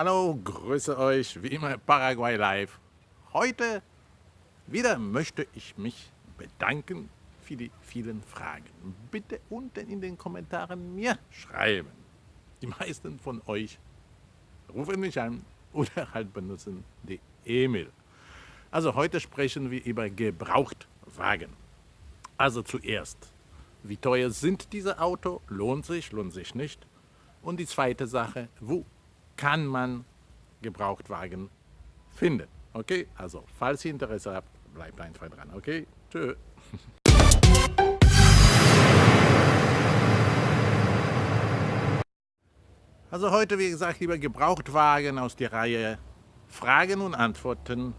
Hallo, grüße euch, wie immer Paraguay Live. Heute wieder möchte ich mich bedanken für die vielen Fragen. Bitte unten in den Kommentaren mir schreiben. Die meisten von euch rufen mich an oder halt benutzen die E-Mail. Also heute sprechen wir über Gebrauchtwagen. Also zuerst, wie teuer sind diese Autos? Lohnt sich, lohnt sich nicht? Und die zweite Sache, wo kann man Gebrauchtwagen finden. Okay, also falls ihr Interesse habt, bleibt einfach dran. Okay, tschö. Also heute, wie gesagt, lieber Gebrauchtwagen aus der Reihe Fragen und Antworten,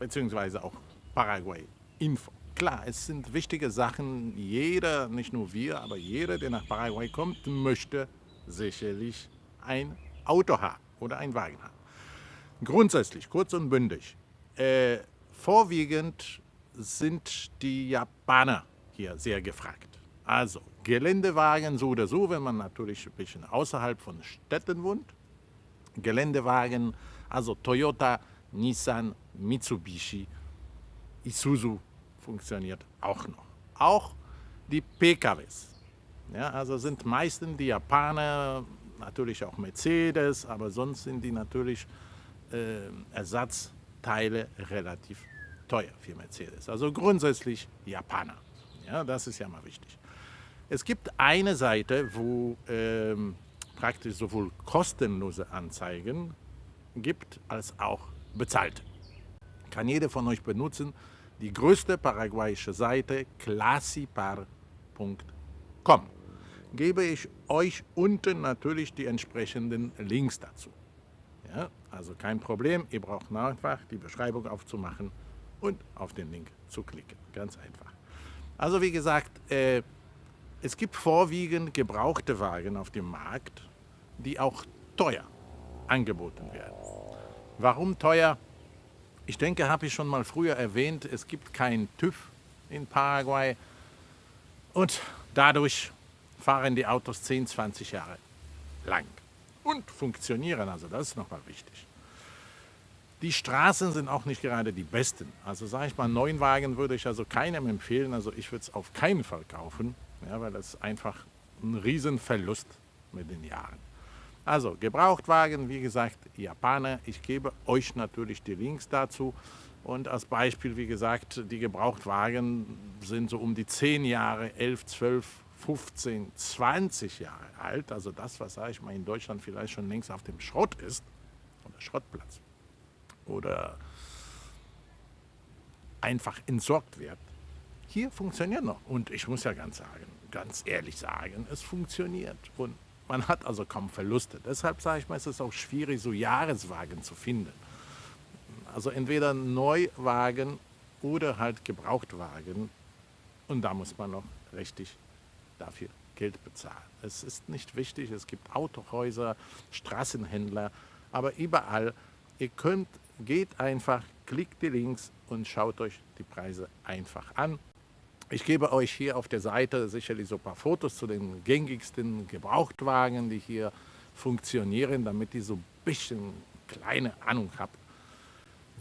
beziehungsweise auch Paraguay Info. Klar, es sind wichtige Sachen. Jeder, nicht nur wir, aber jeder, der nach Paraguay kommt, möchte sicherlich ein Auto haben oder ein Wagen haben. Grundsätzlich, kurz und bündig, äh, vorwiegend sind die Japaner hier sehr gefragt. Also Geländewagen so oder so, wenn man natürlich ein bisschen außerhalb von Städten wohnt. Geländewagen, also Toyota, Nissan, Mitsubishi, Isuzu funktioniert auch noch. Auch die PKWs. Ja, also sind meistens die Japaner natürlich auch Mercedes, aber sonst sind die natürlich äh, Ersatzteile relativ teuer für Mercedes. Also grundsätzlich Japaner. Ja, das ist ja mal wichtig. Es gibt eine Seite, wo ähm, praktisch sowohl kostenlose Anzeigen gibt, als auch bezahlte. Kann jeder von euch benutzen. Die größte paraguayische Seite, classipar.com gebe ich euch unten natürlich die entsprechenden Links dazu. Ja, also kein Problem, ihr braucht einfach die Beschreibung aufzumachen und auf den Link zu klicken. Ganz einfach. Also wie gesagt, äh, es gibt vorwiegend gebrauchte Wagen auf dem Markt, die auch teuer angeboten werden. Warum teuer? Ich denke, habe ich schon mal früher erwähnt, es gibt keinen TÜV in Paraguay und dadurch fahren die Autos 10, 20 Jahre lang und funktionieren. Also das ist nochmal wichtig. Die Straßen sind auch nicht gerade die besten. Also sage ich mal, neuen Wagen würde ich also keinem empfehlen. Also ich würde es auf keinen Fall kaufen, ja, weil das einfach ein Riesenverlust mit den Jahren. Also Gebrauchtwagen, wie gesagt, Japaner. Ich gebe euch natürlich die Links dazu. Und als Beispiel, wie gesagt, die Gebrauchtwagen sind so um die 10 Jahre, 11, 12, 15, 20 Jahre alt, also das, was, sage ich mal, in Deutschland vielleicht schon längst auf dem Schrott ist, oder Schrottplatz, oder einfach entsorgt wird, hier funktioniert noch. Und ich muss ja ganz sagen, ganz ehrlich sagen, es funktioniert. Und man hat also kaum Verluste. Deshalb sage ich mal, es ist auch schwierig, so Jahreswagen zu finden. Also entweder Neuwagen oder halt Gebrauchtwagen. Und da muss man noch richtig dafür Geld bezahlen. Es ist nicht wichtig, es gibt Autohäuser, Straßenhändler, aber überall, ihr könnt, geht einfach, klickt die Links und schaut euch die Preise einfach an. Ich gebe euch hier auf der Seite sicherlich so ein paar Fotos zu den gängigsten Gebrauchtwagen, die hier funktionieren, damit ihr so ein bisschen kleine Ahnung habt,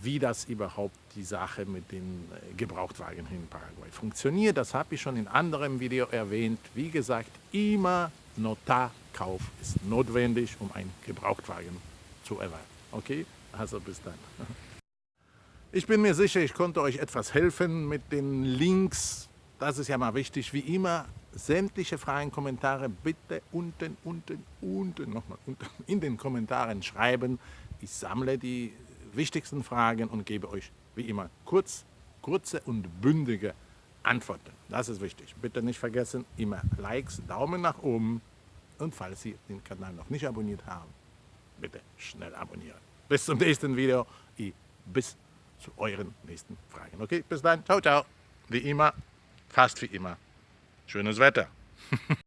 wie das überhaupt die Sache mit den äh, Gebrauchtwagen in Paraguay funktioniert. Das habe ich schon in anderem Video erwähnt. Wie gesagt, immer Notarkauf ist notwendig, um einen Gebrauchtwagen zu erwerben. Okay, also bis dann. Ich bin mir sicher, ich konnte euch etwas helfen mit den Links. Das ist ja mal wichtig. Wie immer, sämtliche Fragen, Kommentare bitte unten, unten, unten, nochmal unten in den Kommentaren schreiben. Ich sammle die wichtigsten Fragen und gebe euch wie immer kurz, kurze und bündige Antworten. Das ist wichtig. Bitte nicht vergessen, immer Likes, Daumen nach oben und falls Sie den Kanal noch nicht abonniert haben, bitte schnell abonnieren. Bis zum nächsten Video, bis zu euren nächsten Fragen. Okay, bis dann, ciao, ciao. Wie immer, fast wie immer, schönes Wetter.